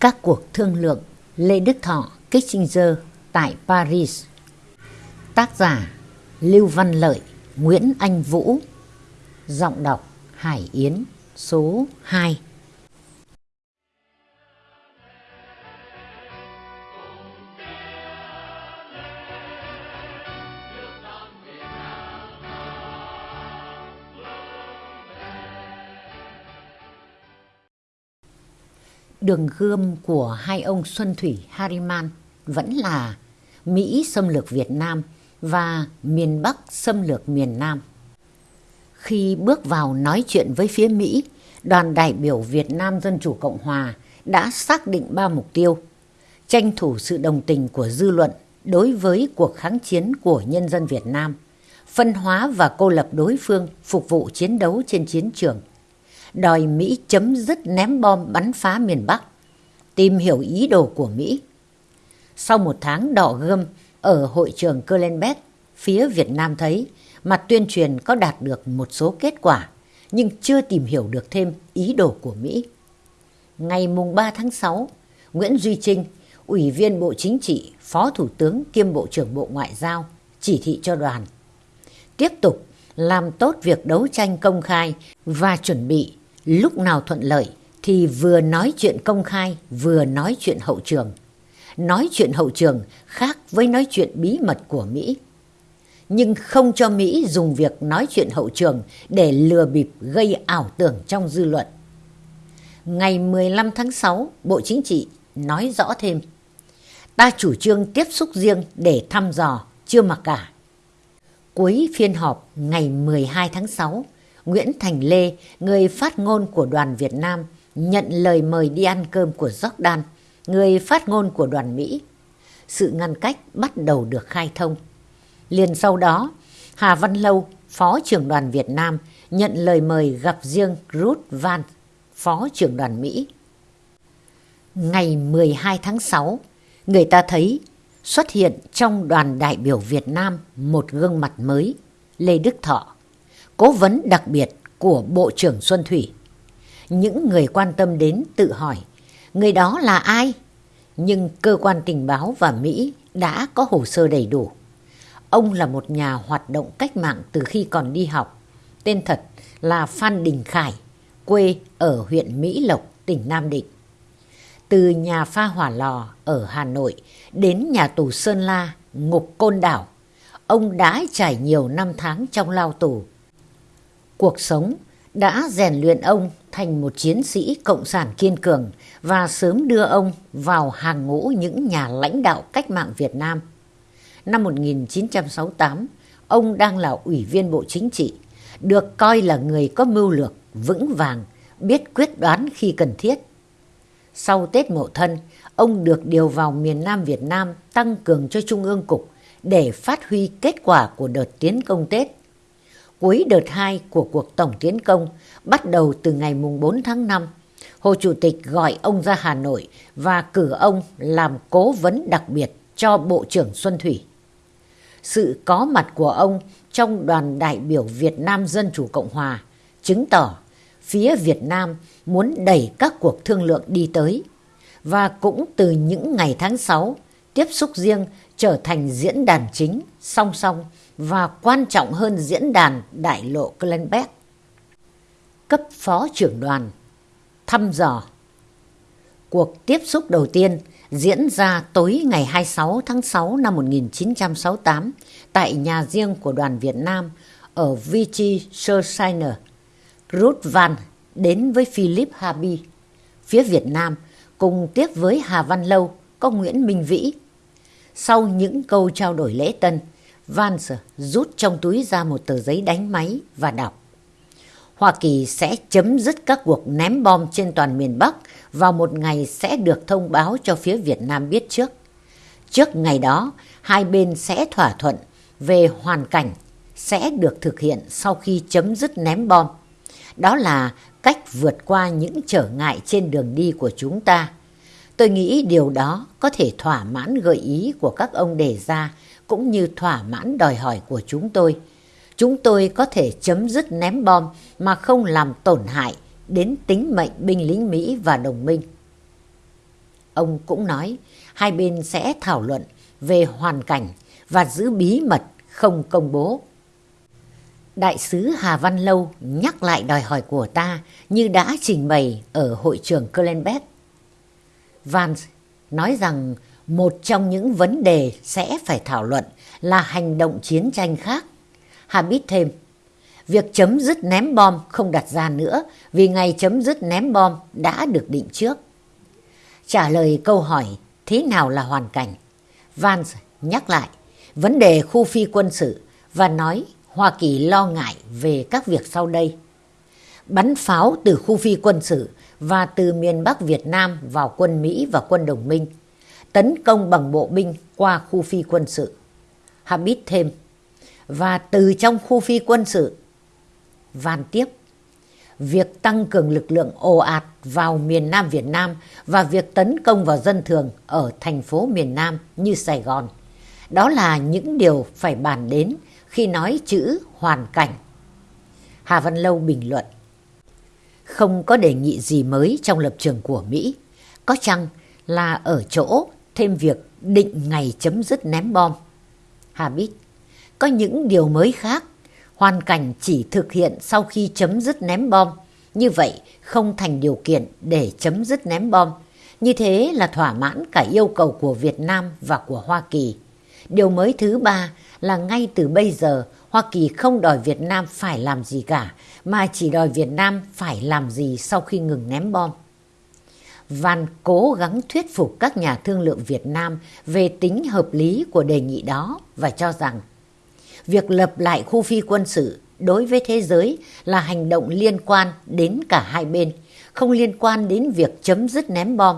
Các cuộc thương lượng Lê Đức Thọ, Kissinger tại Paris. Tác giả Lưu Văn Lợi, Nguyễn Anh Vũ. Giọng đọc Hải Yến số 2 Đường gươm của hai ông Xuân Thủy Hariman vẫn là Mỹ xâm lược Việt Nam và miền Bắc xâm lược miền Nam. Khi bước vào nói chuyện với phía Mỹ, đoàn đại biểu Việt Nam Dân Chủ Cộng Hòa đã xác định ba mục tiêu. Tranh thủ sự đồng tình của dư luận đối với cuộc kháng chiến của nhân dân Việt Nam, phân hóa và cô lập đối phương phục vụ chiến đấu trên chiến trường, đòi Mỹ chấm dứt ném bom bắn phá miền Bắc, tìm hiểu ý đồ của Mỹ. Sau một tháng đỏ gươm ở hội trường Kölnbeck, phía Việt Nam thấy mặt tuyên truyền có đạt được một số kết quả, nhưng chưa tìm hiểu được thêm ý đồ của Mỹ. Ngày mùng 3 tháng 6, Nguyễn Duy Trinh, Ủy viên Bộ Chính trị, Phó Thủ tướng kiêm Bộ trưởng Bộ Ngoại giao, chỉ thị cho đoàn. Tiếp tục làm tốt việc đấu tranh công khai và chuẩn bị lúc nào thuận lợi thì vừa nói chuyện công khai vừa nói chuyện hậu trường. Nói chuyện hậu trường khác với nói chuyện bí mật của Mỹ. Nhưng không cho Mỹ dùng việc nói chuyện hậu trường để lừa bịp gây ảo tưởng trong dư luận. Ngày 15 tháng 6, Bộ Chính trị nói rõ thêm. Ta chủ trương tiếp xúc riêng để thăm dò, chưa mặc cả. Cuối phiên họp ngày 12 tháng 6, Nguyễn Thành Lê, người phát ngôn của đoàn Việt Nam, nhận lời mời đi ăn cơm của Jordan, người phát ngôn của đoàn Mỹ. Sự ngăn cách bắt đầu được khai thông. Liền sau đó, Hà Văn Lâu, Phó trưởng đoàn Việt Nam, nhận lời mời gặp riêng Ruth Van, Phó trưởng đoàn Mỹ. Ngày 12 tháng 6, người ta thấy xuất hiện trong đoàn đại biểu Việt Nam một gương mặt mới, Lê Đức Thọ, cố vấn đặc biệt của Bộ trưởng Xuân Thủy. Những người quan tâm đến tự hỏi, người đó là ai? Nhưng cơ quan tình báo và Mỹ đã có hồ sơ đầy đủ. Ông là một nhà hoạt động cách mạng từ khi còn đi học. Tên thật là Phan Đình Khải, quê ở huyện Mỹ Lộc, tỉnh Nam Định. Từ nhà pha hỏa lò ở Hà Nội đến nhà tù Sơn La, ngục Côn Đảo, ông đã trải nhiều năm tháng trong lao tù. Cuộc sống đã rèn luyện ông thành một chiến sĩ cộng sản kiên cường và sớm đưa ông vào hàng ngũ những nhà lãnh đạo cách mạng Việt Nam. Năm 1968, ông đang là ủy viên Bộ Chính trị, được coi là người có mưu lược, vững vàng, biết quyết đoán khi cần thiết. Sau Tết Mậu Thân, ông được điều vào miền Nam Việt Nam tăng cường cho Trung ương Cục để phát huy kết quả của đợt tiến công Tết cuối đợt 2 của cuộc tổng tiến công bắt đầu từ ngày 4 tháng 5. Hồ Chủ tịch gọi ông ra Hà Nội và cử ông làm cố vấn đặc biệt cho Bộ trưởng Xuân Thủy. Sự có mặt của ông trong đoàn đại biểu Việt Nam Dân Chủ Cộng Hòa chứng tỏ phía Việt Nam muốn đẩy các cuộc thương lượng đi tới. Và cũng từ những ngày tháng 6, tiếp xúc riêng trở thành diễn đàn chính, song song và quan trọng hơn diễn đàn đại lộ Glenbeck. Cấp phó trưởng đoàn, thăm dò Cuộc tiếp xúc đầu tiên diễn ra tối ngày 26 tháng 6 năm 1968 tại nhà riêng của đoàn Việt Nam ở Vichy Surshiner. Ruth Van đến với Philip Habi. Phía Việt Nam, cùng tiếp với Hà Văn Lâu, có Nguyễn Minh Vĩ. Sau những câu trao đổi lễ tân, Vance rút trong túi ra một tờ giấy đánh máy và đọc. Hoa Kỳ sẽ chấm dứt các cuộc ném bom trên toàn miền Bắc vào một ngày sẽ được thông báo cho phía Việt Nam biết trước. Trước ngày đó, hai bên sẽ thỏa thuận về hoàn cảnh sẽ được thực hiện sau khi chấm dứt ném bom. Đó là cách vượt qua những trở ngại trên đường đi của chúng ta. Tôi nghĩ điều đó có thể thỏa mãn gợi ý của các ông đề ra cũng như thỏa mãn đòi hỏi của chúng tôi. Chúng tôi có thể chấm dứt ném bom mà không làm tổn hại đến tính mệnh binh lính Mỹ và đồng minh. Ông cũng nói, hai bên sẽ thảo luận về hoàn cảnh và giữ bí mật không công bố. Đại sứ Hà Văn Lâu nhắc lại đòi hỏi của ta như đã trình bày ở hội trường Kölnbeck. Vance nói rằng một trong những vấn đề sẽ phải thảo luận là hành động chiến tranh khác. Hà biết thêm, việc chấm dứt ném bom không đặt ra nữa vì ngày chấm dứt ném bom đã được định trước. Trả lời câu hỏi thế nào là hoàn cảnh, Vance nhắc lại vấn đề khu phi quân sự và nói Hoa Kỳ lo ngại về các việc sau đây. Bắn pháo từ khu phi quân sự và từ miền Bắc Việt Nam vào quân Mỹ và quân đồng minh. Tấn công bằng bộ binh qua khu phi quân sự. Habit thêm. Và từ trong khu phi quân sự. Van tiếp. Việc tăng cường lực lượng ồ ạt vào miền Nam Việt Nam và việc tấn công vào dân thường ở thành phố miền Nam như Sài Gòn. Đó là những điều phải bàn đến khi nói chữ hoàn cảnh. Hà Văn Lâu bình luận. Không có đề nghị gì mới trong lập trường của Mỹ. Có chăng là ở chỗ thêm việc định ngày chấm dứt ném bom. Hà biết, có những điều mới khác. Hoàn cảnh chỉ thực hiện sau khi chấm dứt ném bom. Như vậy không thành điều kiện để chấm dứt ném bom. Như thế là thỏa mãn cả yêu cầu của Việt Nam và của Hoa Kỳ. Điều mới thứ ba là ngay từ bây giờ Hoa Kỳ không đòi Việt Nam phải làm gì cả, mà chỉ đòi Việt Nam phải làm gì sau khi ngừng ném bom. Văn cố gắng thuyết phục các nhà thương lượng Việt Nam về tính hợp lý của đề nghị đó và cho rằng việc lập lại khu phi quân sự đối với thế giới là hành động liên quan đến cả hai bên, không liên quan đến việc chấm dứt ném bom.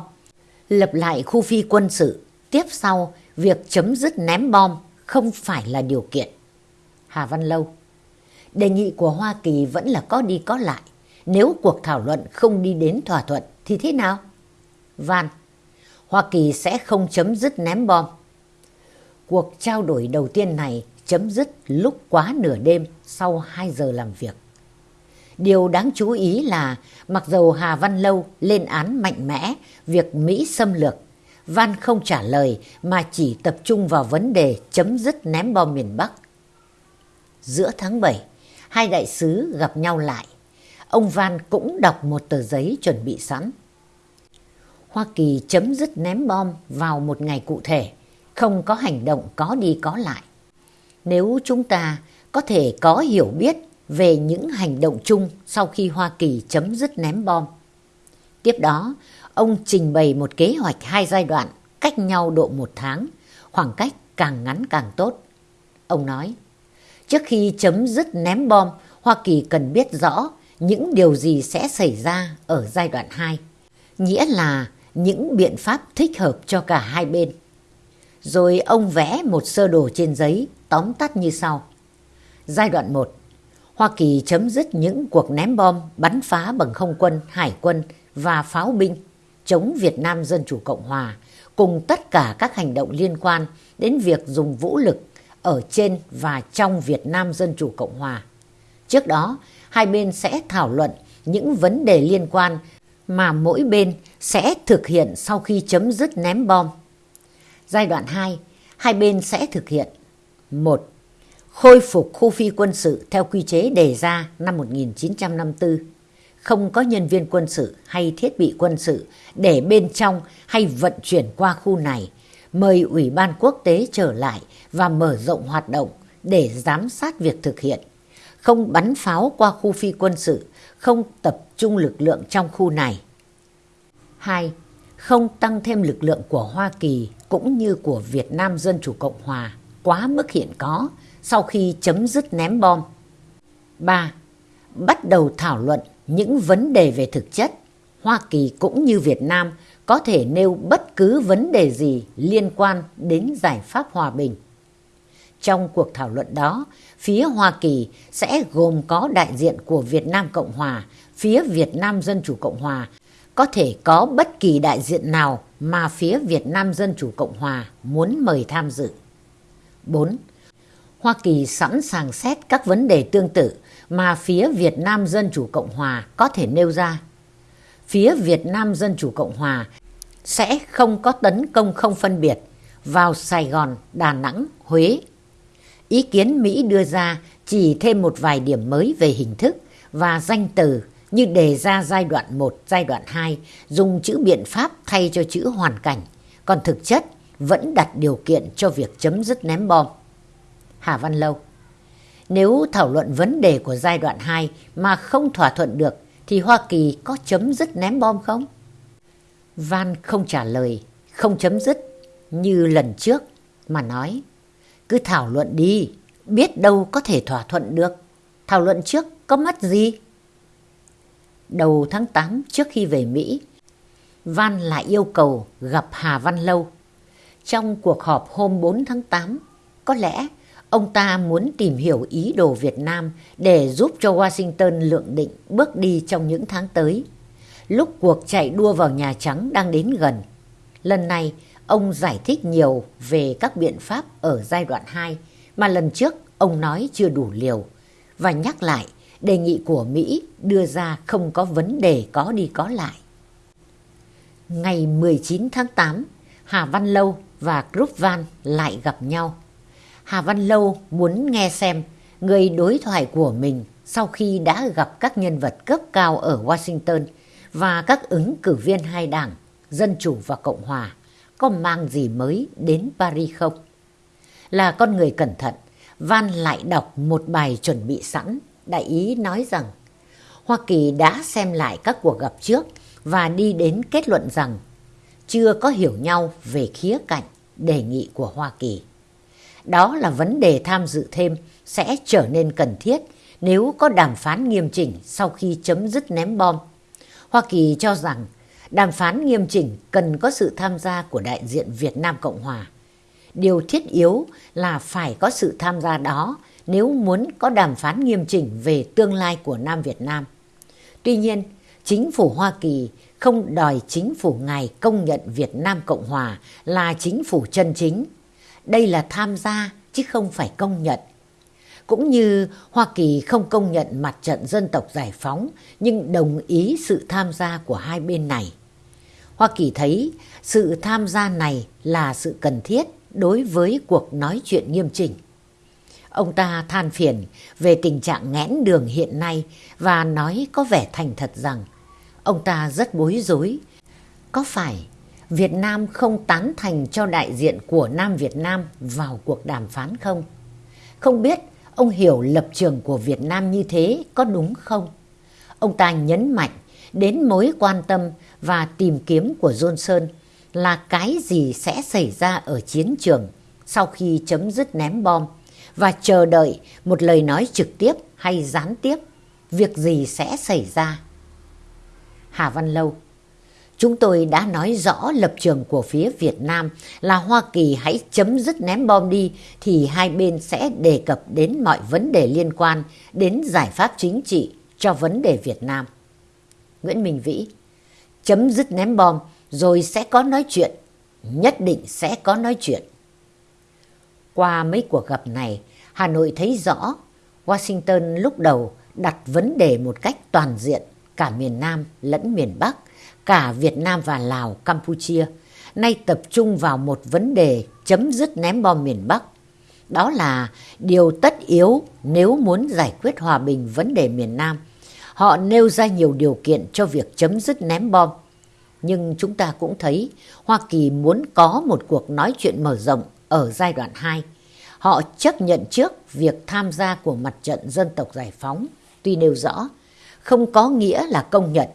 Lập lại khu phi quân sự, tiếp sau việc chấm dứt ném bom không phải là điều kiện. Hà Văn Lâu Đề nghị của Hoa Kỳ vẫn là có đi có lại. Nếu cuộc thảo luận không đi đến thỏa thuận thì thế nào? Van, Hoa Kỳ sẽ không chấm dứt ném bom. Cuộc trao đổi đầu tiên này chấm dứt lúc quá nửa đêm sau 2 giờ làm việc. Điều đáng chú ý là mặc dầu Hà Văn Lâu lên án mạnh mẽ việc Mỹ xâm lược, Van không trả lời mà chỉ tập trung vào vấn đề chấm dứt ném bom miền Bắc. Giữa tháng 7, hai đại sứ gặp nhau lại. Ông Van cũng đọc một tờ giấy chuẩn bị sẵn. Hoa Kỳ chấm dứt ném bom vào một ngày cụ thể, không có hành động có đi có lại. Nếu chúng ta có thể có hiểu biết về những hành động chung sau khi Hoa Kỳ chấm dứt ném bom. Tiếp đó, ông trình bày một kế hoạch hai giai đoạn cách nhau độ một tháng, khoảng cách càng ngắn càng tốt. Ông nói, trước khi chấm dứt ném bom, Hoa Kỳ cần biết rõ những điều gì sẽ xảy ra ở giai đoạn 2, nghĩa là những biện pháp thích hợp cho cả hai bên. Rồi ông vẽ một sơ đồ trên giấy tóm tắt như sau. Giai đoạn 1, Hoa Kỳ chấm dứt những cuộc ném bom bắn phá bằng không quân, hải quân và pháo binh chống Việt Nam Dân Chủ Cộng Hòa cùng tất cả các hành động liên quan đến việc dùng vũ lực ở trên và trong Việt Nam Dân Chủ Cộng Hòa. Trước đó, hai bên sẽ thảo luận những vấn đề liên quan mà mỗi bên sẽ thực hiện sau khi chấm dứt ném bom. Giai đoạn 2, hai bên sẽ thực hiện một Khôi phục khu phi quân sự theo quy chế đề ra năm 1954 không có nhân viên quân sự hay thiết bị quân sự để bên trong hay vận chuyển qua khu này, mời Ủy ban quốc tế trở lại và mở rộng hoạt động để giám sát việc thực hiện. Không bắn pháo qua khu phi quân sự, không tập trung lực lượng trong khu này. 2. Không tăng thêm lực lượng của Hoa Kỳ cũng như của Việt Nam Dân Chủ Cộng Hòa quá mức hiện có sau khi chấm dứt ném bom. 3. Bắt đầu thảo luận những vấn đề về thực chất, Hoa Kỳ cũng như Việt Nam có thể nêu bất cứ vấn đề gì liên quan đến giải pháp hòa bình. Trong cuộc thảo luận đó, phía Hoa Kỳ sẽ gồm có đại diện của Việt Nam Cộng Hòa, phía Việt Nam Dân Chủ Cộng Hòa, có thể có bất kỳ đại diện nào mà phía Việt Nam Dân Chủ Cộng Hòa muốn mời tham dự. 4. Hoa Kỳ sẵn sàng xét các vấn đề tương tự mà phía Việt Nam Dân Chủ Cộng Hòa có thể nêu ra. Phía Việt Nam Dân Chủ Cộng Hòa sẽ không có tấn công không phân biệt vào Sài Gòn, Đà Nẵng, Huế. Ý kiến Mỹ đưa ra chỉ thêm một vài điểm mới về hình thức và danh từ như đề ra giai đoạn 1, giai đoạn 2 dùng chữ biện pháp thay cho chữ hoàn cảnh, còn thực chất vẫn đặt điều kiện cho việc chấm dứt ném bom. Hà Văn Lâu Nếu thảo luận vấn đề của giai đoạn 2 mà không thỏa thuận được thì Hoa Kỳ có chấm dứt ném bom không? Van không trả lời, không chấm dứt như lần trước mà nói cứ thảo luận đi, biết đâu có thể thỏa thuận được. Thảo luận trước có mất gì? Đầu tháng 8 trước khi về Mỹ, Van lại yêu cầu gặp Hà Văn Lâu. Trong cuộc họp hôm 4 tháng 8, có lẽ ông ta muốn tìm hiểu ý đồ Việt Nam để giúp cho Washington lượng định bước đi trong những tháng tới. Lúc cuộc chạy đua vào Nhà Trắng đang đến gần, lần này ông giải thích nhiều về các biện pháp ở giai đoạn 2 mà lần trước ông nói chưa đủ liều và nhắc lại đề nghị của Mỹ đưa ra không có vấn đề có đi có lại. Ngày 19 tháng 8, Hà Văn Lâu và Group Van lại gặp nhau. Hà Văn Lâu muốn nghe xem người đối thoại của mình sau khi đã gặp các nhân vật cấp cao ở Washington và các ứng cử viên hai đảng, Dân Chủ và Cộng Hòa, có mang gì mới đến Paris không? Là con người cẩn thận, Van lại đọc một bài chuẩn bị sẵn, đại ý nói rằng Hoa Kỳ đã xem lại các cuộc gặp trước và đi đến kết luận rằng chưa có hiểu nhau về khía cạnh đề nghị của Hoa Kỳ. Đó là vấn đề tham dự thêm sẽ trở nên cần thiết nếu có đàm phán nghiêm chỉnh sau khi chấm dứt ném bom. Hoa Kỳ cho rằng đàm phán nghiêm chỉnh cần có sự tham gia của đại diện Việt Nam Cộng Hòa. Điều thiết yếu là phải có sự tham gia đó nếu muốn có đàm phán nghiêm chỉnh về tương lai của Nam Việt Nam. Tuy nhiên, chính phủ Hoa Kỳ không đòi chính phủ ngài công nhận Việt Nam Cộng Hòa là chính phủ chân chính. Đây là tham gia chứ không phải công nhận. Cũng như Hoa Kỳ không công nhận mặt trận dân tộc giải phóng, nhưng đồng ý sự tham gia của hai bên này. Hoa Kỳ thấy sự tham gia này là sự cần thiết đối với cuộc nói chuyện nghiêm chỉnh. Ông ta than phiền về tình trạng nghẽn đường hiện nay và nói có vẻ thành thật rằng ông ta rất bối rối. Có phải Việt Nam không tán thành cho đại diện của Nam Việt Nam vào cuộc đàm phán không? Không biết ông hiểu lập trường của Việt Nam như thế có đúng không? Ông ta nhấn mạnh đến mối quan tâm và tìm kiếm của Johnson là cái gì sẽ xảy ra ở chiến trường sau khi chấm dứt ném bom và chờ đợi một lời nói trực tiếp hay gián tiếp việc gì sẽ xảy ra. Hà Văn Lâu Chúng tôi đã nói rõ lập trường của phía Việt Nam là Hoa Kỳ hãy chấm dứt ném bom đi thì hai bên sẽ đề cập đến mọi vấn đề liên quan đến giải pháp chính trị cho vấn đề Việt Nam. Nguyễn Minh Vĩ Chấm dứt ném bom rồi sẽ có nói chuyện. Nhất định sẽ có nói chuyện. Qua mấy cuộc gặp này, Hà Nội thấy rõ Washington lúc đầu đặt vấn đề một cách toàn diện cả miền Nam lẫn miền Bắc, cả Việt Nam và Lào, Campuchia, nay tập trung vào một vấn đề chấm dứt ném bom miền Bắc. Đó là điều tất yếu nếu muốn giải quyết hòa bình vấn đề miền Nam. Họ nêu ra nhiều điều kiện cho việc chấm dứt ném bom. Nhưng chúng ta cũng thấy Hoa Kỳ muốn có một cuộc nói chuyện mở rộng ở giai đoạn 2 Họ chấp nhận trước việc tham gia của mặt trận dân tộc giải phóng, tuy nêu rõ, không có nghĩa là công nhận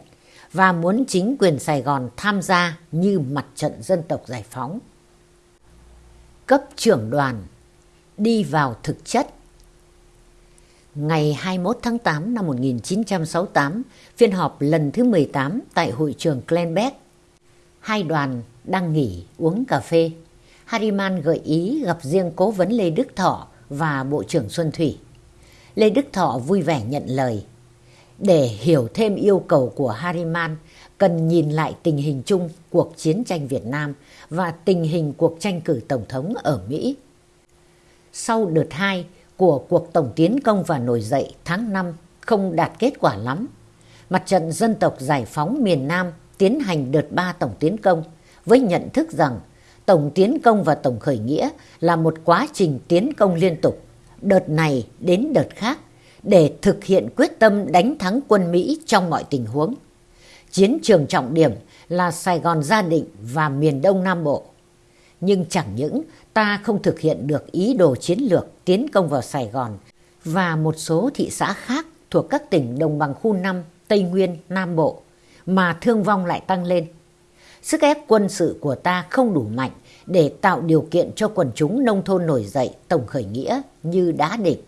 và muốn chính quyền Sài Gòn tham gia như mặt trận dân tộc giải phóng. Cấp trưởng đoàn đi vào thực chất Ngày 21 tháng 8 năm 1968, phiên họp lần thứ 18 tại hội trường Glenbeck. Hai đoàn đang nghỉ uống cà phê. Hariman gợi ý gặp riêng cố vấn Lê Đức Thọ và Bộ trưởng Xuân Thủy. Lê Đức Thọ vui vẻ nhận lời. Để hiểu thêm yêu cầu của Hariman cần nhìn lại tình hình chung cuộc chiến tranh Việt Nam và tình hình cuộc tranh cử Tổng thống ở Mỹ. Sau đợt 2 của cuộc tổng tiến công và nổi dậy tháng 5 không đạt kết quả lắm, mặt trận dân tộc giải phóng miền Nam tiến hành đợt 3 tổng tiến công với nhận thức rằng tổng tiến công và tổng khởi nghĩa là một quá trình tiến công liên tục, đợt này đến đợt khác, để thực hiện quyết tâm đánh thắng quân Mỹ trong mọi tình huống. Chiến trường trọng điểm là Sài Gòn Gia Định và miền Đông Nam Bộ. Nhưng chẳng những ta không thực hiện được ý đồ chiến lược tiến công vào Sài Gòn và một số thị xã khác thuộc các tỉnh đồng bằng khu 5, Tây Nguyên, Nam Bộ, mà thương vong lại tăng lên. Sức ép quân sự của ta không đủ mạnh để tạo điều kiện cho quần chúng nông thôn nổi dậy tổng khởi nghĩa như đã định.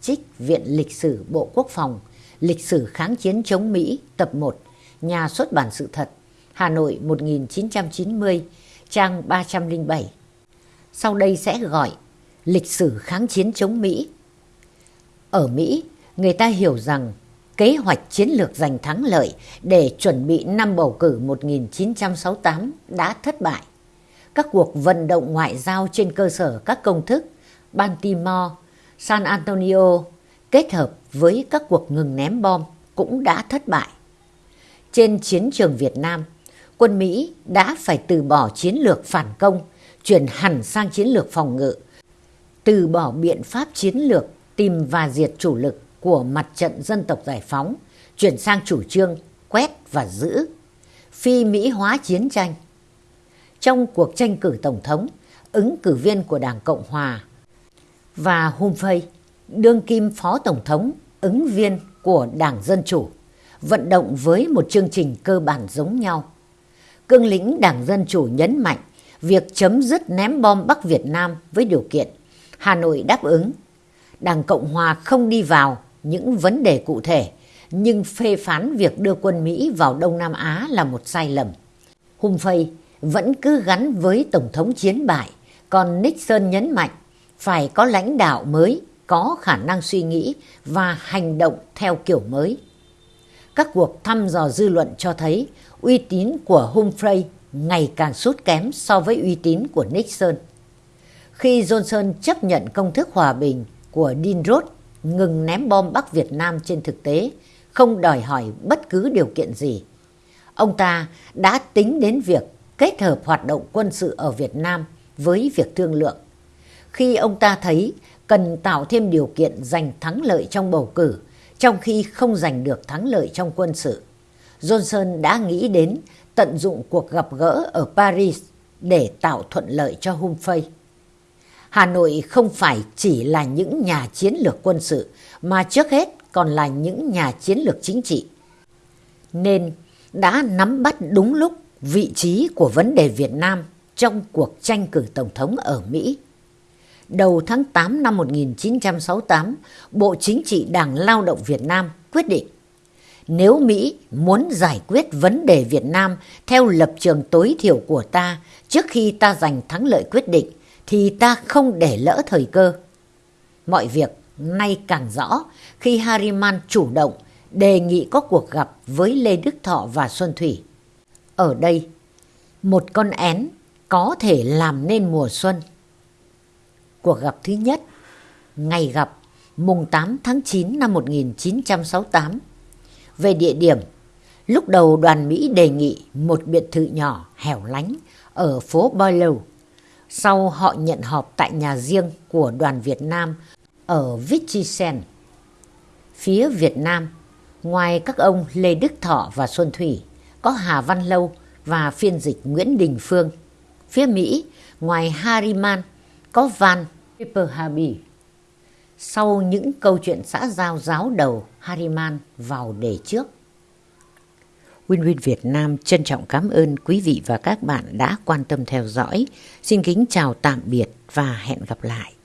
Trích Viện Lịch sử Bộ Quốc phòng, Lịch sử kháng chiến chống Mỹ tập 1, Nhà xuất bản sự thật, Hà Nội 1990, trang 307. Sau đây sẽ gọi Lịch sử kháng chiến chống Mỹ. Ở Mỹ, người ta hiểu rằng kế hoạch chiến lược giành thắng lợi để chuẩn bị năm bầu cử 1968 đã thất bại. Các cuộc vận động ngoại giao trên cơ sở các công thức Baltimore, San Antonio kết hợp với các cuộc ngừng ném bom cũng đã thất bại. Trên chiến trường Việt Nam, quân Mỹ đã phải từ bỏ chiến lược phản công, chuyển hẳn sang chiến lược phòng ngự, từ bỏ biện pháp chiến lược tìm và diệt chủ lực của mặt trận dân tộc giải phóng, chuyển sang chủ trương quét và giữ, phi Mỹ hóa chiến tranh. Trong cuộc tranh cử Tổng thống, ứng cử viên của Đảng Cộng Hòa và Humphrey, đương kim Phó Tổng thống, ứng viên của Đảng Dân Chủ, vận động với một chương trình cơ bản giống nhau. Cương lĩnh Đảng Dân Chủ nhấn mạnh việc chấm dứt ném bom Bắc Việt Nam với điều kiện Hà Nội đáp ứng. Đảng Cộng Hòa không đi vào những vấn đề cụ thể, nhưng phê phán việc đưa quân Mỹ vào Đông Nam Á là một sai lầm. Humphrey vẫn cứ gắn với Tổng thống chiến bại, còn Nixon nhấn mạnh phải có lãnh đạo mới, có khả năng suy nghĩ và hành động theo kiểu mới. Các cuộc thăm dò dư luận cho thấy uy tín của Humphrey ngày càng sút kém so với uy tín của Nixon. Khi Johnson chấp nhận công thức hòa bình của Dean Dinrod ngừng ném bom Bắc Việt Nam trên thực tế, không đòi hỏi bất cứ điều kiện gì. Ông ta đã tính đến việc kết hợp hoạt động quân sự ở Việt Nam với việc thương lượng. Khi ông ta thấy cần tạo thêm điều kiện giành thắng lợi trong bầu cử, trong khi không giành được thắng lợi trong quân sự, Johnson đã nghĩ đến tận dụng cuộc gặp gỡ ở Paris để tạo thuận lợi cho Humphrey. Hà Nội không phải chỉ là những nhà chiến lược quân sự mà trước hết còn là những nhà chiến lược chính trị. Nên đã nắm bắt đúng lúc vị trí của vấn đề Việt Nam trong cuộc tranh cử Tổng thống ở Mỹ. Đầu tháng 8 năm 1968, Bộ Chính trị Đảng Lao động Việt Nam quyết định nếu Mỹ muốn giải quyết vấn đề Việt Nam theo lập trường tối thiểu của ta trước khi ta giành thắng lợi quyết định thì ta không để lỡ thời cơ. Mọi việc nay càng rõ khi Harriman chủ động đề nghị có cuộc gặp với Lê Đức Thọ và Xuân Thủy. Ở đây, một con én có thể làm nên mùa xuân. Cuộc gặp thứ nhất, ngày gặp mùng 8 tháng 9 năm 1968. Về địa điểm, lúc đầu đoàn Mỹ đề nghị một biệt thự nhỏ hẻo lánh ở phố Boileau sau họ nhận họp tại nhà riêng của đoàn Việt Nam ở Vichisen. Phía Việt Nam, ngoài các ông Lê Đức Thọ và Xuân Thủy, có Hà Văn Lâu và phiên dịch Nguyễn Đình Phương. Phía Mỹ, ngoài Harriman, có Van Pepperhaby. Sau những câu chuyện xã giao giáo đầu, Hariman vào đề trước. Win Win Việt Nam trân trọng cảm ơn quý vị và các bạn đã quan tâm theo dõi. Xin kính chào tạm biệt và hẹn gặp lại.